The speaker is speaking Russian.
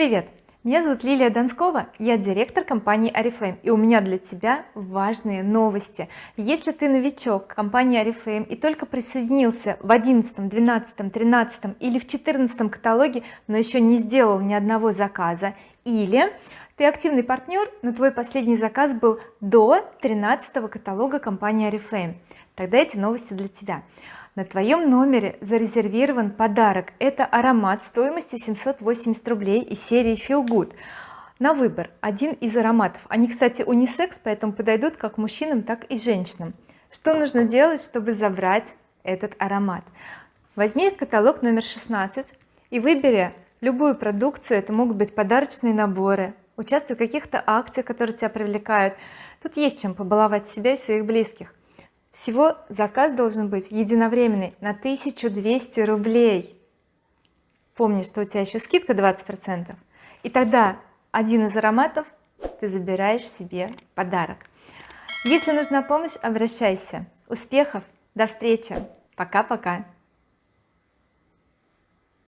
Привет! Меня зовут Лилия Донскова, я директор компании Oriflame и у меня для тебя важные новости. Если ты новичок компании Oriflame и только присоединился в 11, 12, 13 или в 14 каталоге, но еще не сделал ни одного заказа, или ты активный партнер, но твой последний заказ был до 13 каталога компании Oriflame, тогда эти новости для тебя. На твоем номере зарезервирован подарок. Это аромат стоимостью 780 рублей из серии feel good. На выбор. Один из ароматов. Они кстати унисекс поэтому подойдут как мужчинам так и женщинам. Что нужно делать чтобы забрать этот аромат? Возьми каталог номер 16 и выбери любую продукцию. Это могут быть подарочные наборы участвуй в каких-то акциях которые тебя привлекают. Тут есть чем побаловать себя и своих близких. Всего заказ должен быть единовременный на 1200 рублей. Помни что у тебя еще скидка 20 процентов. И тогда один из ароматов ты забираешь себе подарок. Если нужна помощь обращайся. Успехов! До встречи! Пока-пока